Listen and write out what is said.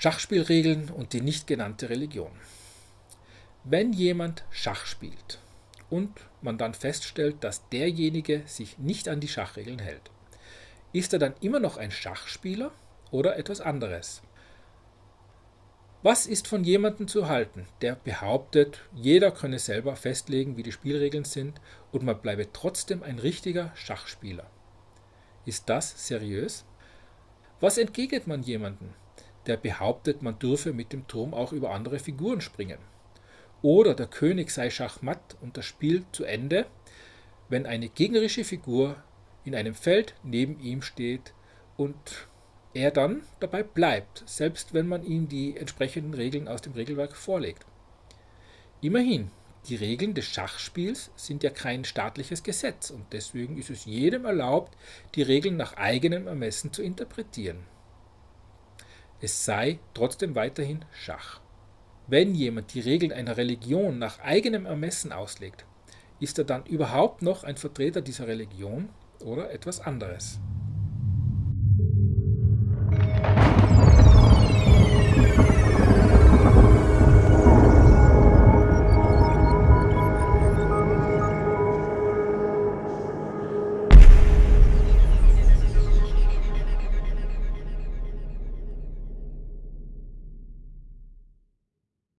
Schachspielregeln und die nicht genannte Religion. Wenn jemand Schach spielt und man dann feststellt, dass derjenige sich nicht an die Schachregeln hält, ist er dann immer noch ein Schachspieler oder etwas anderes? Was ist von jemandem zu halten, der behauptet, jeder könne selber festlegen, wie die Spielregeln sind und man bleibe trotzdem ein richtiger Schachspieler? Ist das seriös? Was entgegnet man jemandem, der behauptet, man dürfe mit dem Turm auch über andere Figuren springen? Oder der König sei schachmatt und das Spiel zu Ende, wenn eine gegnerische Figur in einem Feld neben ihm steht und er dann dabei bleibt, selbst wenn man ihm die entsprechenden Regeln aus dem Regelwerk vorlegt. Immerhin, die Regeln des Schachspiels sind ja kein staatliches Gesetz und deswegen ist es jedem erlaubt, die Regeln nach eigenem Ermessen zu interpretieren. Es sei trotzdem weiterhin Schach. Wenn jemand die Regeln einer Religion nach eigenem Ermessen auslegt, ist er dann überhaupt noch ein Vertreter dieser Religion oder etwas anderes?